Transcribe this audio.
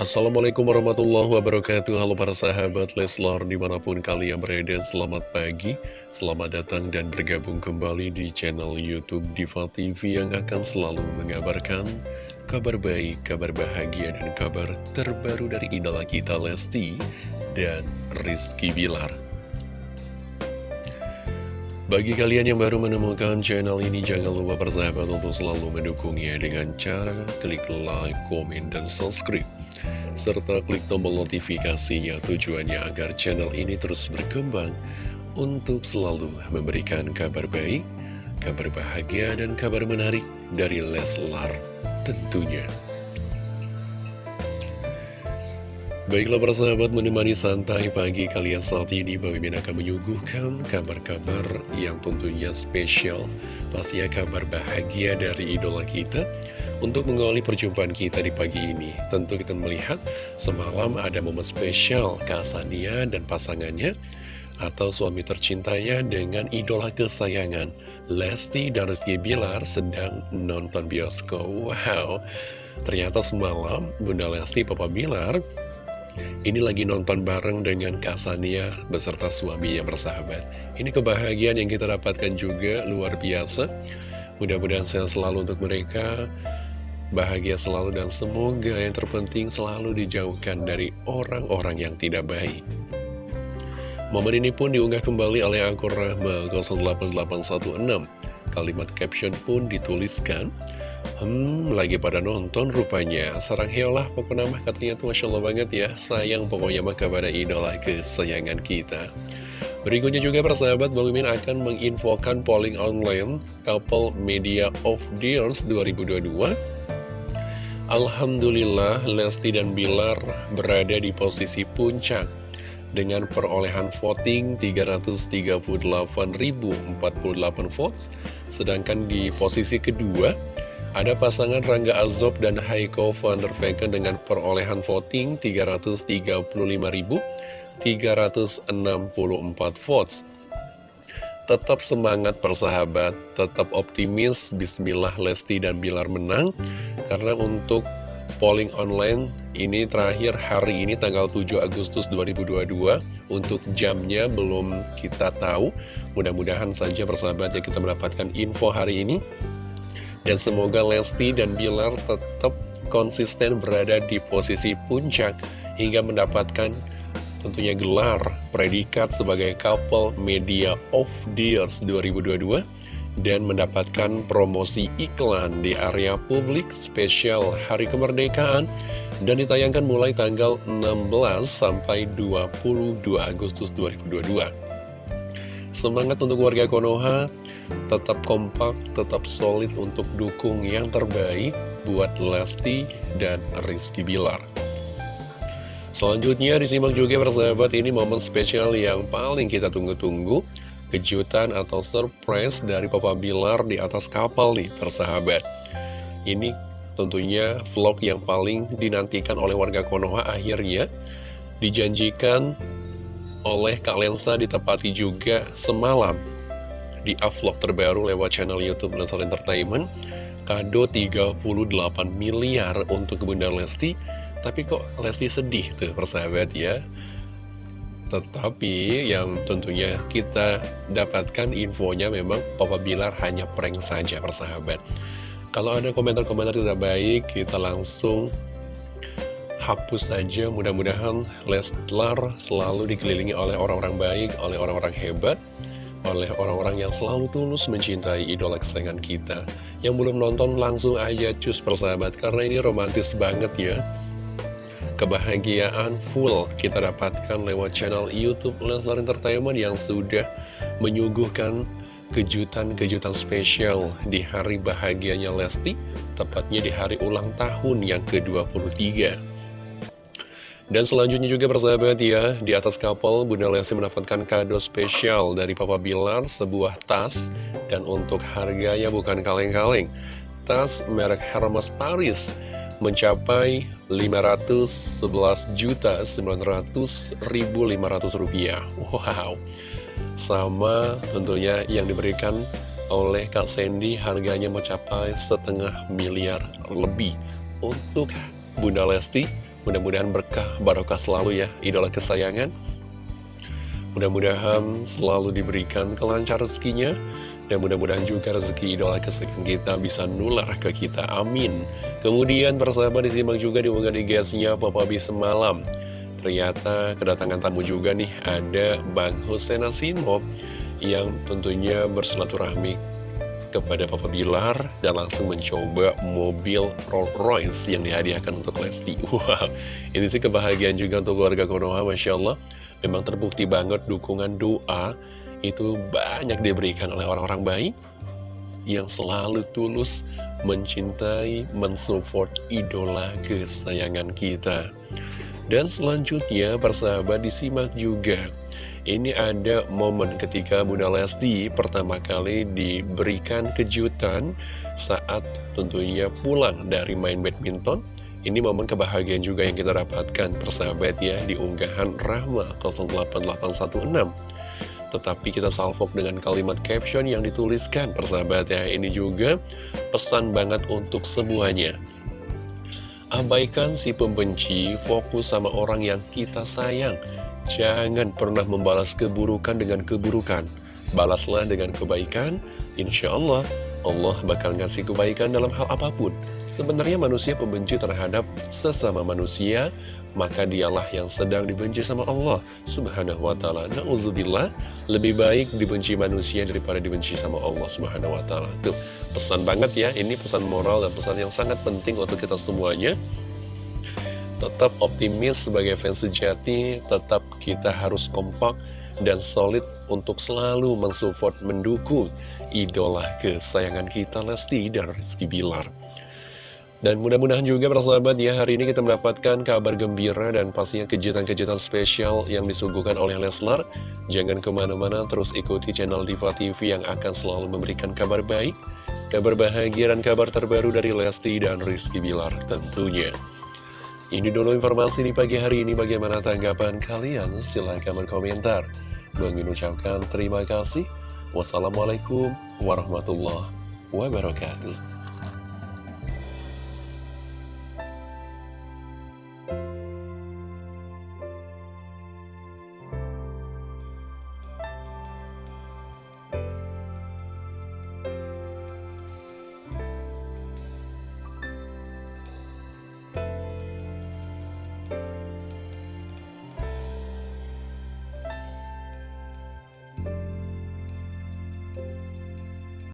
Assalamualaikum warahmatullahi wabarakatuh. Halo para sahabat Leslar di mana pun kalian berada Selamat pagi, selamat datang dan bergabung kembali di channel Youtube Diva TV Yang akan selalu mengabarkan kabar baik, kabar bahagia dan kabar terbaru dari idola kita Lesti dan Rizky Bilar. Bagi kalian yang baru menemukan channel ini, jangan lupa bersahabat untuk selalu mendukungnya dengan cara klik like, komen, dan subscribe serta klik tombol notifikasinya tujuannya agar channel ini terus berkembang untuk selalu memberikan kabar baik, kabar bahagia, dan kabar menarik dari Leslar tentunya. Baiklah para sahabat menemani santai pagi kalian saat ini. Bang Mimin akan menyuguhkan kabar-kabar yang tentunya spesial. Pastinya kabar bahagia dari idola kita untuk mengawali perjumpaan kita di pagi ini, tentu kita melihat semalam ada momen spesial Kasania dan pasangannya atau suami tercintanya dengan idola kesayangan Lesti dan Rizky Bilar sedang nonton bioskop. Wow, ternyata semalam Bunda Lesti Papa Bilar ini lagi nonton bareng dengan Kasania beserta suaminya bersahabat. Ini kebahagiaan yang kita dapatkan juga luar biasa. Mudah-mudahan sehat selalu untuk mereka bahagia selalu dan semoga yang terpenting selalu dijauhkan dari orang-orang yang tidak baik. Momen ini pun diunggah kembali oleh akun Rahma 08816. Kalimat caption pun dituliskan, Hmm, lagi pada nonton rupanya. Sarang heolah pokoknya mah katanya tuh Masya Allah banget ya. Sayang pokoknya mah kepada idola kesayangan kita. Berikutnya juga persahabat Bang Mimin akan menginfokan polling online Couple Media of the Years 2022 Alhamdulillah Lesti dan Bilar berada di posisi puncak dengan perolehan voting 338.048 votes sedangkan di posisi kedua ada pasangan Rangga Azob dan Haiko van der Vecken dengan perolehan voting 335.364 votes. Tetap semangat persahabat, tetap optimis, Bismillah Lesti dan Bilar menang. Karena untuk polling online ini terakhir hari ini tanggal 7 Agustus 2022 Untuk jamnya belum kita tahu. Mudah-mudahan saja persahabat ya kita mendapatkan info hari ini Dan semoga Lesti dan Bilar tetap konsisten berada di posisi puncak Hingga mendapatkan tentunya gelar predikat sebagai couple media of the years 2022 dan mendapatkan promosi iklan di area publik spesial Hari Kemerdekaan dan ditayangkan mulai tanggal 16 sampai 22 Agustus 2022. Semangat untuk warga Konoha, tetap kompak, tetap solid untuk dukung yang terbaik buat Lesti dan Rizky Bilar. Selanjutnya disimak juga persahabat ini momen spesial yang paling kita tunggu-tunggu. Kejutan atau surprise dari Papa Bilar di atas kapal nih persahabat. Ini tentunya vlog yang paling dinantikan oleh warga Konoha akhirnya. Dijanjikan oleh Kak Lensa ditepati juga semalam Di vlog terbaru lewat channel Youtube Lensar Entertainment. Kado 38 miliar untuk Bunda Lesti. Tapi kok Lesti sedih tuh persahabat ya? Tetapi yang tentunya kita dapatkan infonya memang Papa Bilar hanya prank saja persahabat. Kalau ada komentar-komentar tidak baik kita langsung hapus saja. Mudah-mudahan Leslar selalu dikelilingi oleh orang-orang baik, oleh orang-orang hebat oleh orang-orang yang selalu tulus mencintai idola kesayangan kita Yang belum nonton langsung aja cus persahabat Karena ini romantis banget ya kebahagiaan full kita dapatkan lewat channel Youtube Leslar Entertainment yang sudah menyuguhkan kejutan-kejutan spesial di hari bahagianya Lesti, tepatnya di hari ulang tahun yang ke-23. Dan selanjutnya juga persahabat ya, di atas kapal Bunda Lesti mendapatkan kado spesial dari Papa Bilar, sebuah tas, dan untuk harganya bukan kaleng-kaleng. Tas merek Hermes Paris mencapai 511 juta 900 ribu 500 rupiah. Wow. Sama tentunya yang diberikan oleh Kak Sandy harganya mencapai setengah miliar lebih. Untuk Bunda Lesti Mudah-mudahan berkah, barokah selalu ya, idola kesayangan. Mudah-mudahan selalu diberikan kelancar rezekinya, dan mudah-mudahan juga rezeki idola kesayangan kita bisa nular ke kita, amin. Kemudian persahabat disimak juga di IG-nya Papa B semalam. Ternyata kedatangan tamu juga nih, ada Bang Hussein Asimo yang tentunya bersilaturahmi kepada Papa Bilar dan langsung mencoba mobil Rolls Royce yang dihadiahkan untuk Lesti. Wow, ini sih kebahagiaan juga untuk keluarga Konoha, Masya Allah. Memang terbukti banget dukungan doa itu banyak diberikan oleh orang-orang baik yang selalu tulus mencintai, mensupport idola kesayangan kita. Dan selanjutnya, persahabat disimak juga ini ada momen ketika Bunda Lesti pertama kali diberikan kejutan saat tentunya pulang dari main badminton. Ini momen kebahagiaan juga yang kita dapatkan persahabat ya di unggahan Rahma 08816. Tetapi kita salvok dengan kalimat caption yang dituliskan persahabat ya. Ini juga pesan banget untuk semuanya. Abaikan si pembenci, fokus sama orang yang kita sayang. Jangan pernah membalas keburukan dengan keburukan. Balaslah dengan kebaikan, insya Allah, Allah bakal ngasih kebaikan dalam hal apa pun. Sebenarnya manusia pembenci terhadap sesama manusia, maka dialah yang sedang dibenci sama Allah subhanahu wa ta'ala. Na'udzubillah, lebih baik dibenci manusia daripada dibenci sama Allah subhanahu wa ta'ala. Tuh, pesan banget ya, ini pesan moral dan pesan yang sangat penting untuk kita semuanya tetap optimis sebagai fans sejati, tetap kita harus kompak dan solid untuk selalu mensupport, mendukung idola kesayangan kita Lesti dan Rizky Bilar. Dan mudah-mudahan juga persahabat ya hari ini kita mendapatkan kabar gembira dan pastinya kejutan-kejutan spesial yang disuguhkan oleh Leslar. Jangan ke mana-mana terus ikuti channel Diva TV yang akan selalu memberikan kabar baik, kabar bahagia dan kabar terbaru dari Lesti dan Rizky Bilar tentunya. Ini dulu informasi di pagi hari ini. Bagaimana tanggapan kalian? Silahkan berkomentar. Bang ucapkan terima kasih. Wassalamualaikum warahmatullahi wabarakatuh.